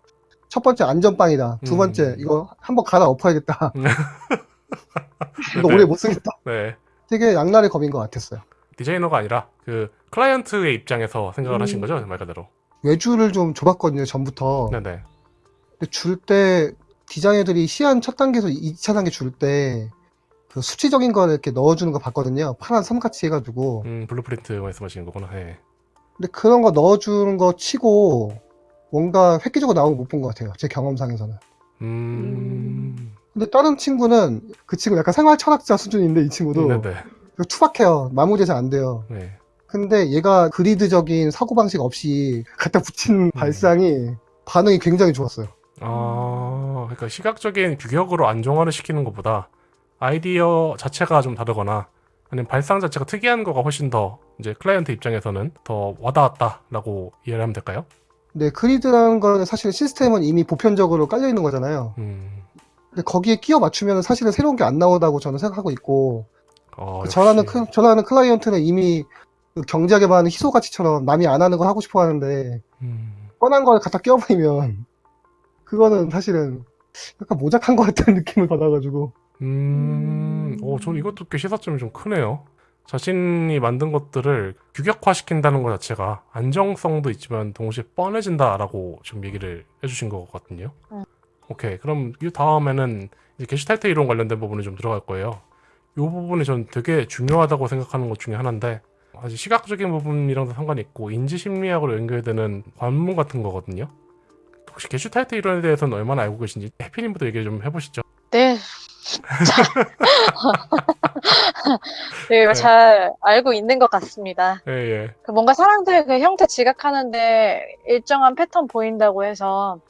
첫 번째 안전빵이다. 두 음. 번째 이거 한번 갈아 엎어야겠다. 음. 이거 네. 오래 못 쓰겠다. 네. 되게 양날의 검인 것 같았어요. 디자이너가 아니라 그 클라이언트의 입장에서 생각을 음. 하신 거죠, 말 그대로. 외주를 좀 줘봤거든요 전부터. 네네. 근데 줄 때 디자이너들이 시안 첫 단계에서 2차 단계 줄 때 그 수치적인 거를 이렇게 넣어주는 거 봤거든요. 파란 선같이 해가지고. 음, blueprint 말씀하시는 거구나. 네. 근데 그런 거 넣어주는 거 치고 뭔가 획기적으로 나온 거 못 본 것 같아요. 제 경험상에서는. 음. 근데 다른 친구는 그 친구 약간 생활 철학자 수준인데 이 친구도 네네. 이거 투박해요. 마무리가 잘 안 돼요. 네. 근데 얘가 그리드적인 사고방식 없이 갖다 붙인 발상이 반응이 굉장히 좋았어요. 아, 그러니까 시각적인 규격으로 안정화를 시키는 것보다 아이디어 자체가 좀 다르거나 아니면 발상 자체가 특이한 거가 훨씬 더 이제 클라이언트 입장에서는 더 와닿았다라고 이해를 하면 될까요? 근데 그리드라는 거는 사실 시스템은 이미 보편적으로 깔려 있는 거잖아요. 음. 근데 거기에 끼워 맞추면 사실은 새로운 게 안 나온다고 저는 생각하고 있고 어, 그 전하는. 크, 전하는 클라이언트는 이미 그 경제학에 반하는 희소 가치처럼 남이 안 하는 걸 하고 싶어 하는데 음. 뻔한 걸 갖다 끼워버리면 그거는 사실은 약간 모작한 것 같은 느낌을 받아가지고 음, 오, 저는 이것도 꽤 시사점이 좀 크네요. 자신이 만든 것들을 규격화시킨다는 것 자체가 안정성도 있지만 동시에 뻔해진다라고 지금 얘기를 해주신 것 같거든요. 음. 오케이, 그럼 이 다음에는 이제 게시탈트 이론 관련된 부분이 좀 들어갈 거예요. 이 부분이 전 되게 중요하다고 생각하는 것 중에 하나인데 아주 시각적인 부분이랑도 상관이 있고 인지 심리학으로 연결되는 관문 같은 거거든요. 혹시 게슈탈트 이론에 대해서는 얼마나 알고 계신지 해피님부터 얘기 좀 해보시죠. 네. 자. 네, 네. 잘 알고 있는 것 같습니다. 예, 예. 그 뭔가 사람들 그 형태 지각하는데 일정한 패턴 보인다고 해서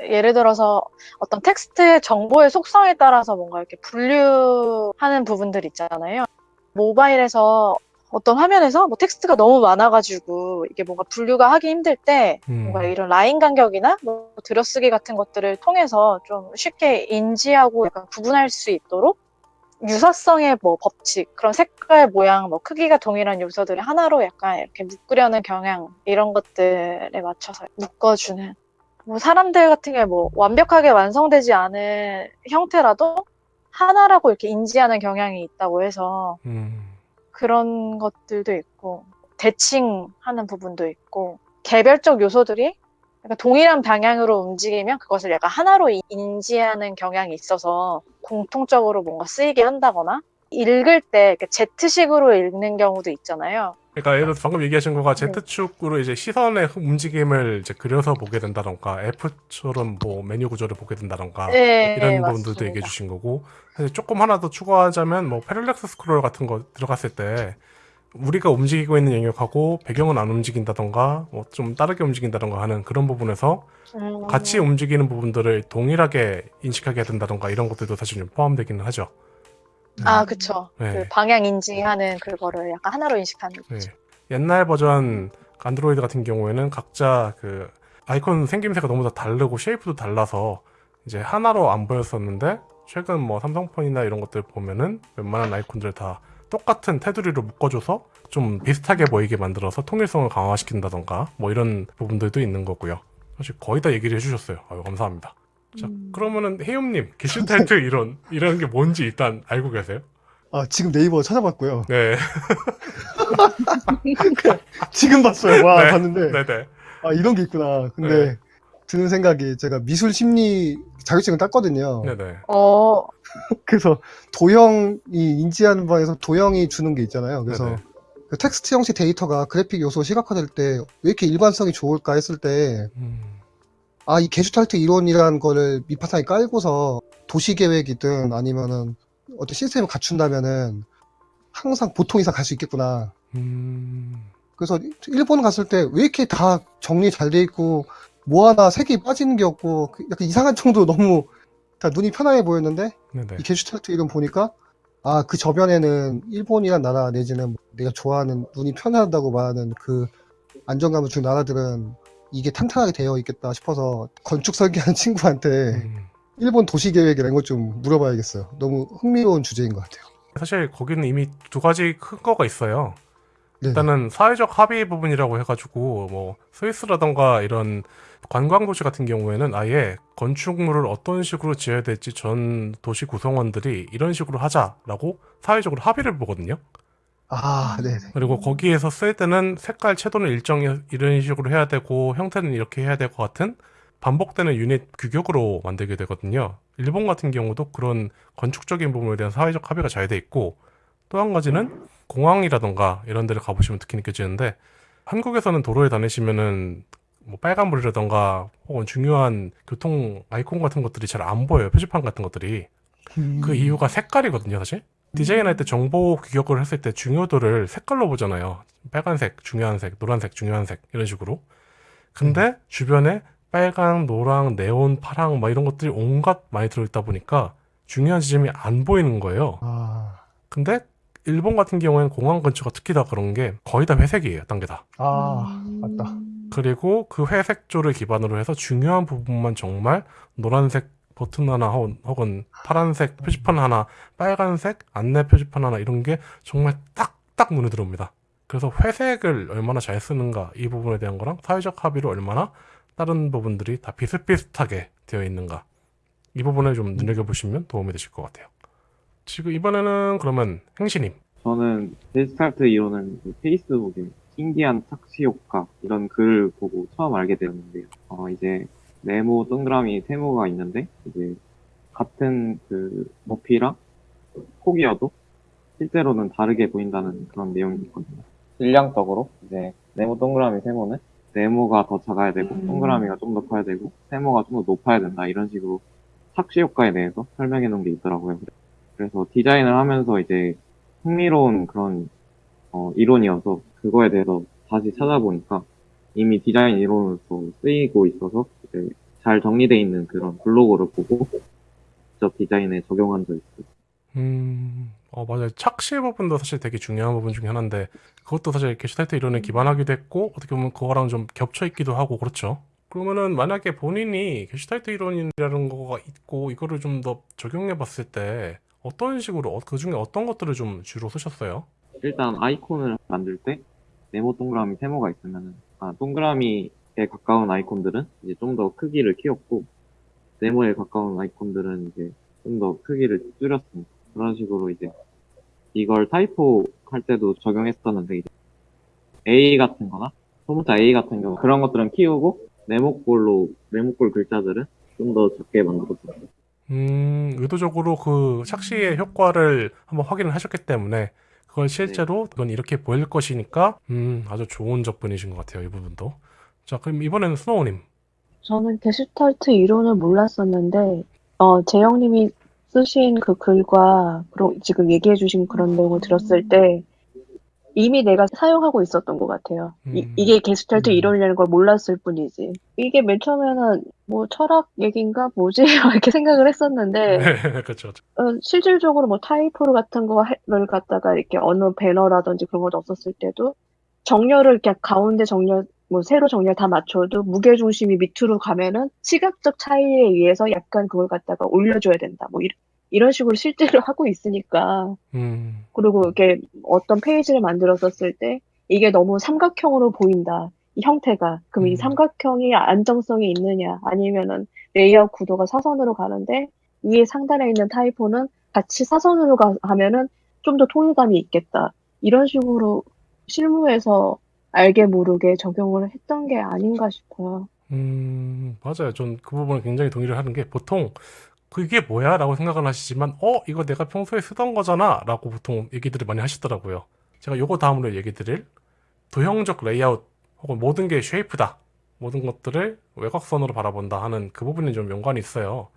예를 들어서 어떤 텍스트의 정보의 속성에 따라서 뭔가 이렇게 분류하는 부분들 있잖아요. 모바일에서 어떤 화면에서 뭐 텍스트가 너무 많아가지고 이게 뭔가 분류가 하기 힘들 때 음. 뭔가 이런 라인 간격이나 뭐 들여쓰기 같은 것들을 통해서 좀 쉽게 인지하고 약간 구분할 수 있도록 유사성의 뭐 법칙, 그런 색깔, 모양, 뭐 크기가 동일한 요소들을 하나로 약간 이렇게 묶으려는 경향 이런 것들에 맞춰서 묶어주는 뭐 사람들 같은 경우에 뭐 완벽하게 완성되지 않은 형태라도 하나라고 이렇게 인지하는 경향이 있다고 해서 음. 그런 것들도 있고 대칭하는 부분도 있고 개별적 요소들이 동일한 방향으로 움직이면 그것을 약간 하나로 이- 인지하는 경향이 있어서 공통적으로 뭔가 쓰이게 한다거나 읽을 때 Z식으로 읽는 경우도 있잖아요. 그러니까 예를 들어서 방금 얘기하신 거가 네. Z축으로 이제 시선의 움직임을 이제 그려서 보게 된다던가 F처럼 뭐 메뉴 구조를 보게 된다던가 네, 이런 네, 부분들도 맞습니다. 얘기해 주신 거고 사실 조금 하나 더 추가하자면 뭐 패럴렉스 스크롤 같은 거 들어갔을 때 우리가 움직이고 있는 영역하고 배경은 안 움직인다던가 뭐 좀 다르게 움직인다던가 하는 그런 부분에서 음. 같이 움직이는 부분들을 동일하게 인식하게 된다던가 이런 것들도 사실 좀 포함되기는 하죠. 아, 그쵸. 네. 그 방향 인지하는 그거를 약간 하나로 인식하는 네. 거죠. 옛날 버전 안드로이드 같은 경우에는 각자 그 아이콘 생김새가 너무 다 다르고 쉐이프도 달라서 이제 하나로 안 보였었는데 최근 뭐 삼성폰이나 이런 것들 보면은 웬만한 아이콘들 다 똑같은 테두리로 묶어줘서 좀 비슷하게 보이게 만들어서 통일성을 강화시킨다던가 뭐 이런 부분들도 있는 거고요. 사실 거의 다 얘기를 해주셨어요. 아유 감사합니다. 자 음. 그러면은 혜용님 게슈탈트 이론 이런 게 뭔지 일단 알고 계세요? 아, 지금 네이버 찾아봤고요. 네, 지금 봤어요. 와, 네. 봤는데. 네네. 아, 이런 게 있구나. 근데 네. 드는 생각이 제가 미술 심리 자격증을 땄거든요. 네네. 어, 그래서 도형이 인지하는 바에서 도형이 주는 게 있잖아요. 그래서 네네. 그 텍스트 형식 데이터가 그래픽 요소 시각화될 때 왜 이렇게 일관성이 좋을까 했을 때 음, 아, 이 게슈탈트 이론이라는 거를 밑바탕에 깔고서 도시 계획이든 아니면은 어떤 시스템을 갖춘다면은 항상 보통 이상 갈 수 있겠구나. 음, 그래서 일본 갔을 때 왜 이렇게 다 정리 잘 돼 있고 뭐 하나 색이 빠지는 게 없고 그 약간 이상한 정도로 너무 다 눈이 편안해 보였는데 네네. 이 게슈탈트 이론 보니까 아 그 저변에는 일본이란 나라 내지는 내가 좋아하는 눈이 편하다고 말하는 그 안정감을 준 나라들은 이게 탄탄하게 되어 있겠다 싶어서 건축 설계하는 친구한테 음. 일본 도시 계획이라는 걸 좀 물어봐야겠어요. 너무 흥미로운 주제인 것 같아요. 사실 거기는 이미 두 가지 큰 거가 있어요. 네. 일단은 사회적 합의 부분이라고 해가지고 뭐 스위스라던가 이런 관광 도시 같은 경우에는 아예 건축물을 어떤 식으로 지어야 될지 전 도시 구성원들이 이런 식으로 하자라고 사회적으로 합의를 보거든요. 아, 네. 그리고 거기에서 쓸 때는 색깔 채도는 일정 이런 식으로 해야 되고 형태는 이렇게 해야 될 것 같은 반복되는 유닛 규격으로 만들게 되거든요. 일본 같은 경우도 그런 건축적인 부분에 대한 사회적 합의가 잘 돼 있고 또 한 가지는 공항이라던가 이런 데를 가보시면 특히 느껴지는데 한국에서는 도로에 다니시면은 뭐 빨간불이라던가 혹은 중요한 교통 아이콘 같은 것들이 잘 안 보여요. 표지판 같은 것들이. 그 이유가 색깔이거든요, 사실. 디자인할 때 정보 규격을 했을 때 중요도를 색깔로 보잖아요. 빨간색, 중요한 색, 노란색, 중요한 색, 이런 식으로. 근데 주변에 빨강, 노랑, 네온, 파랑, 막 이런 것들이 온갖 많이 들어있다 보니까 중요한 지점이 안 보이는 거예요. 아, 근데 일본 같은 경우에는 공항 근처가 특히 다 그런 게 거의 다 회색이에요, 딴 게 다. 아, 맞다. 그리고 그 회색조를 기반으로 해서 중요한 부분만 정말 노란색 버튼 하나 혹은, 파란색 표지판 하나, 빨간색 안내 표지판 하나 이런 게 정말 딱딱 눈에 들어옵니다. 그래서 회색을 얼마나 잘 쓰는가 이 부분에 대한 거랑 사회적 합의를 얼마나 다른 부분들이 다 비슷비슷하게 되어 있는가 이 부분을 좀 눈여겨보시면 도움이 되실 것 같아요. 지금 이번에는 그러면 행신님 저는 데스타트 이론은 그 페이스북에 신기한 착시 효과 이런 글을 보고 처음 알게 되었는데요. 어, 이제 네모, 동그라미, 세모가 있는데 이제 같은 그 높이랑 폭이어도 실제로는 다르게 보인다는 그런 내용이 있거든요. 질량적으로 이제 네모, 동그라미, 세모는 네모가 더 작아야 되고 동그라미가 좀 더 커야 되고 세모가 좀 더 높아야 된다 이런 식으로 착시 효과에 대해서 설명해 놓은 게 있더라고요. 그래서 디자인을 하면서 이제 흥미로운 그런 어, 이론이어서 그거에 대해서 다시 찾아보니까 이미 디자인 이론으로서 쓰이고 있어서 잘 정리되어 있는 그런 블로그를 보고 직접 디자인에 적용한 적이 있어요. 음, 어, 맞아요. 착시 부분도 사실 되게 중요한 부분 중에 하나인데, 그것도 사실 게슈탈트 이론에 기반하기도 했고, 어떻게 보면 그거랑 좀 겹쳐 있기도 하고, 그렇죠. 그러면은 만약에 본인이 게슈탈트 이론이라는 거가 있고, 이거를 좀 더 적용해 봤을 때, 어떤 식으로, 그 중에 어떤 것들을 좀 주로 쓰셨어요? 일단 아이콘을 만들 때 네모 동그라미 세모가 있으면은 아 동그라미에 가까운 아이콘들은 이제 좀 더 크기를 키웠고 네모에 가까운 아이콘들은 이제 좀 더 크기를 줄였습니다. 그런 식으로 이제 이걸 타이포 할 때도 적용했었는데 이제 A 같은 거나 소문자 A 같은 경우 그런 것들은 키우고 네모꼴로 네모꼴 글자들은 좀 더 작게 만들었어요. 음, 의도적으로 그 착시의 효과를 한번 확인을 하셨기 때문에, 그걸 실제로 그건 이렇게 보일 것이니까, 음, 아주 좋은 접근이신 것 같아요, 이 부분도. 자, 그럼 이번에는 스노우님. 저는 게슈탈트 이론을 몰랐었는데, 어, 재영님이 쓰신 그 글과, 지금 얘기해 주신 그런 내용을 들었을 때, 이미 내가 사용하고 있었던 것 같아요. 이, 음. 이게 게스트할때 음. 이러려는 걸 몰랐을 뿐이지. 이게 맨 처음에는 뭐 철학 얘기인가 뭐지 이렇게 생각을 했었는데 네, 그렇죠. 어, 실질적으로 뭐 타이포를 같은 거를 갖다가 이렇게 어느 배너라든지 그런 거 없었을 때도 정렬을 이렇게 가운데 정렬 뭐 세로 정렬 다 맞춰도 무게 중심이 밑으로 가면은 시각적 차이에 의해서 약간 그걸 갖다가 올려줘야 된다. 뭐 이런 이런 식으로 실제로 하고 있으니까 음, 그리고 이렇게 어떤 페이지를 만들었었을 때 이게 너무 삼각형으로 보인다. 이 형태가. 그럼 음. 이 삼각형이 안정성이 있느냐 아니면은 레이아웃 구도가 사선으로 가는데 위에 상단에 있는 typo는 같이 사선으로 가, 가면은 좀 더 통일감이 있겠다. 이런 식으로 실무에서 알게 모르게 적용을 했던 게 아닌가 싶어요. 음, 맞아요. 전 그 부분은 굉장히 동의를 하는 게 보통 그게 뭐야? 라고 생각을 하시지만 어? 이거 내가 평소에 쓰던 거잖아? 라고 보통 얘기들을 많이 하시더라고요. 제가 요거 다음으로 얘기 드릴 도형적 레이아웃 혹은 모든 게 shape다. 모든 것들을 외곽선으로 바라본다 하는 그 부분이 좀 연관이 있어요.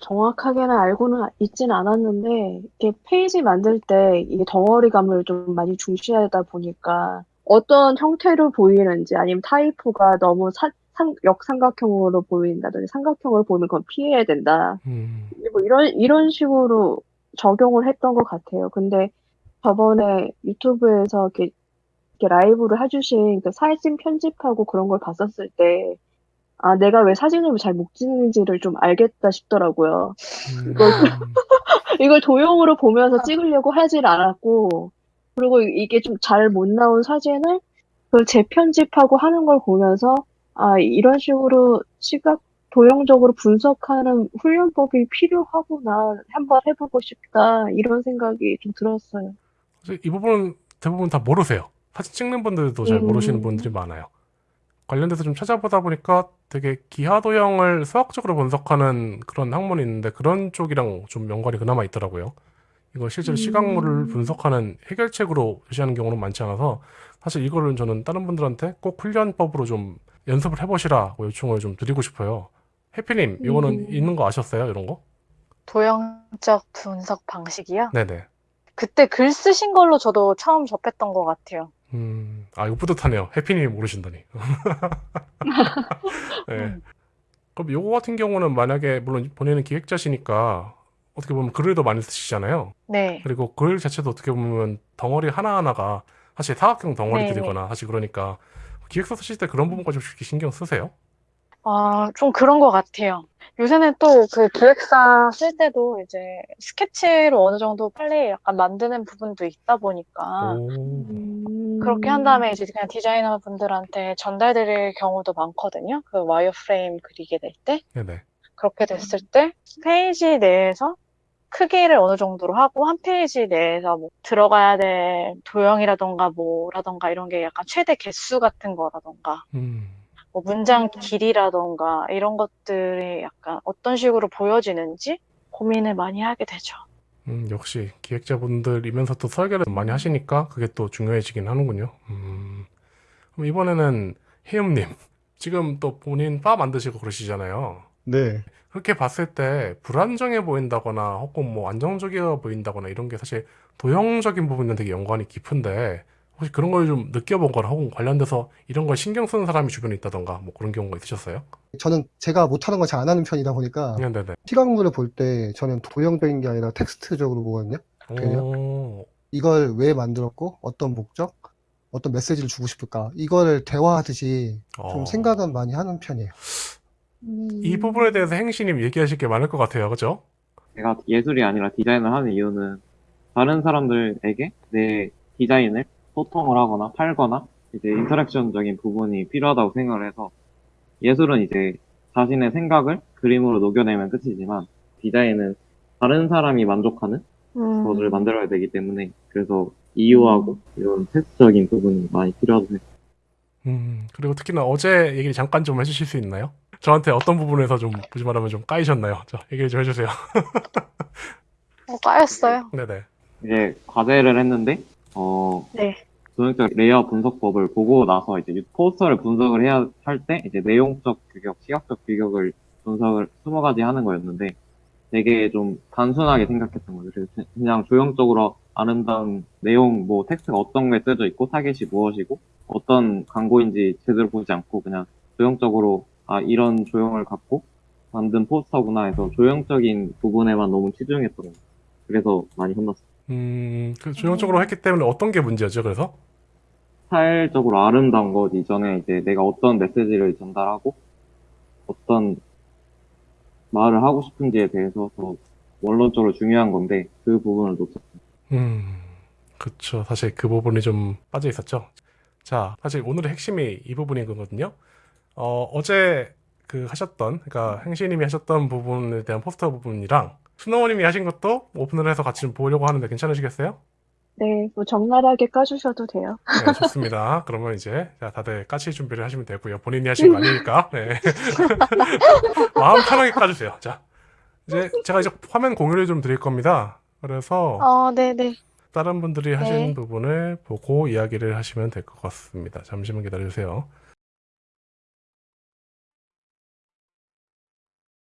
정확하게는 알고는 있진 않았는데, 이렇게 페이지 만들 때 이게 덩어리감을 좀 많이 중시하다 보니까 어떤 형태로 보이는지 아니면 typo가 너무 사- 상- 역삼각형으로 보인다든지 삼각형으로 보이면 그건 피해야 된다. 음, 뭐 이런, 이런 식으로 적용을 했던 것 같아요. 근데 저번에 유튜브에서 이렇게, 이렇게 라이브를 해주신 그 사진 편집하고 그런 걸 봤었을 때, 아, 내가 왜 사진을 잘 못 찍는지를 좀 알겠다 싶더라고요. 음, 이걸 도형으로 보면서 찍으려고 하질 않았고, 그리고 이게 좀 잘 못 나온 사진을 그 재편집하고 하는 걸 보면서, 아, 이런 식으로 시각, 도형적으로 분석하는 훈련법이 필요하구나. 한번 해보고 싶다. 이런 생각이 좀 들었어요. 이 부분은 대부분 다 모르세요. 사진 찍는 분들도 잘 음. 모르시는 분들이 많아요. 관련돼서 좀 찾아보다 보니까 되게 기하 도형을 수학적으로 분석하는 그런 학문이 있는데 그런 쪽이랑 좀 연관이 그나마 있더라고요. 이거 실제로 음. 시각물을 분석하는 해결책으로 제시하는 경우는 많지 않아서 사실 이거를 저는 다른 분들한테 꼭 훈련법으로 좀 연습을 해보시라고 요청을 좀 드리고 싶어요. 해피님, 이거는 음. 있는 거 아셨어요? 이런 거? 도형적 분석 방식이요? 네네. 그때 글 쓰신 걸로 저도 처음 접했던 것 같아요. 음, 아, 이거 뿌듯하네요. 해피님이 모르신다니. 네. 그럼 요거 같은 경우는 만약에, 물론 본인은 기획자시니까 어떻게 보면 글을 더 많이 쓰시잖아요. 네. 그리고 글 자체도 어떻게 보면 덩어리 하나하나가 사실 사각형 덩어리들이거나 사실 그러니까 기획서 쓰실 때 그런 부분까지 혹시 신경 쓰세요? 아, 좀 그런 것 같아요. 요새는 또 그 기획서 쓸 때도 이제 스케치로 어느 정도 빨리 약간 만드는 부분도 있다 보니까 오, 음. 그렇게 한 다음에 이제 그냥 디자이너 분들한테 전달드릴 경우도 많거든요. 그 wireframe 그리게 될 때. 네네. 그렇게 됐을 때 페이지 내에서 크기를 어느 정도로 하고 한 페이지 내에서 뭐 들어가야 될 도형이라던가 뭐라던가 이런 게 약간 최대 개수 같은 거라던가 음, 뭐 문장 길이라던가 이런 것들이 약간 어떤 식으로 보여지는지 고민을 많이 하게 되죠. 음, 역시 기획자분들이면서 또 설계를 많이 하시니까 그게 또 중요해지긴 하는군요. 음, 그럼 이번에는 혜음님, 지금 또 본인 바 만드시고 그러시잖아요. 네. 그렇게 봤을 때 불안정해 보인다거나 혹은 뭐 안정적이어 보인다거나 이런 게 사실 도형적인 부분은 되게 연관이 깊은데 혹시 그런 걸 좀 느껴본 거나 혹은 관련돼서 이런 걸 신경 쓰는 사람이 주변에 있다던가 뭐 그런 경우가 있으셨어요? 저는 제가 못하는 걸 잘 안 하는 편이다 보니까 네, 네 네. 시각물을 볼 때 저는 도형적인 게 아니라 텍스트적으로 보거든요. 그래요? 오, 이걸 왜 만들었고 어떤 목적, 어떤 메시지를 주고 싶을까 이거를 대화하듯이 좀 어. 생각은 많이 하는 편이에요. 음. 이 부분에 대해서 행시님 얘기하실 게 많을 것 같아요. 그죠? 제가 예술이 아니라 디자인을 하는 이유는 다른 사람들에게 내 디자인을 소통을 하거나 팔거나 이제 인터랙션적인 부분이 필요하다고 생각을 해서 예술은 이제 자신의 생각을 그림으로 녹여내면 끝이지만 디자인은 다른 사람이 만족하는 음. 것을 만들어야 되기 때문에 그래서 이유하고 이런 테스트적인 부분이 많이 필요하다고 생각해요. 음, 그리고 특히나 어제 얘기를 잠깐 좀 해주실 수 있나요? 저한테 어떤 부분에서 좀, 굳이 말하면 좀 까이셨나요? 저 얘기를 좀 해주세요. 어, 까였어요. 네네. 이제 과제를 했는데 어 네. 도형적 레이아웃 분석법을 보고 나서 이제 포스터를 분석을 해야 할 때 이제 내용적 규격, 시각적 규격을 분석을 20가지 하는 거였는데 되게 좀 단순하게 생각했던 거죠. 그래서 그냥 조형적으로 아름다운 내용, 뭐 텍스트가 어떤 게 써져 있고 타겟이 무엇이고 어떤 광고인지 제대로 보지 않고 그냥 조형적으로 아 이런 조형을 갖고 만든 포스터구나 해서 조형적인 부분에만 너무 치중했던 거 그래서 많이 혼났어요. 음, 그 조형적으로 했기 때문에 어떤 게 문제였죠? 그래서? 스타일적으로 아름다운 것 이전에 이제 내가 어떤 메시지를 전달하고 어떤 말을 하고 싶은지에 대해서 더 원론적으로 중요한 건데 그 부분을 놓쳤어요. 음, 그쵸. 사실 그 부분이 좀 빠져 있었죠. 자, 사실 오늘의 핵심이 이 부분인 거거든요. 어, 어제 그 하셨던, 그러니까 행시님이 하셨던 부분에 대한 포스터 부분이랑 스노우님이 하신 것도 오픈을 해서 같이 좀 보려고 하는데 괜찮으시겠어요? 네, 뭐 적나라하게 까주셔도 돼요. 네, 좋습니다. 그러면 이제 자, 다들 까칠 준비를 하시면 되고요. 본인이 하신 거 아니니까. 네. 마음 편하게 까주세요. 자, 이제 제가 이제 화면 공유를 좀 드릴 겁니다. 그래서 어, 네네. 다른 분들이 하신 네. 부분을 보고 이야기를 하시면 될 것 같습니다. 잠시만 기다려주세요.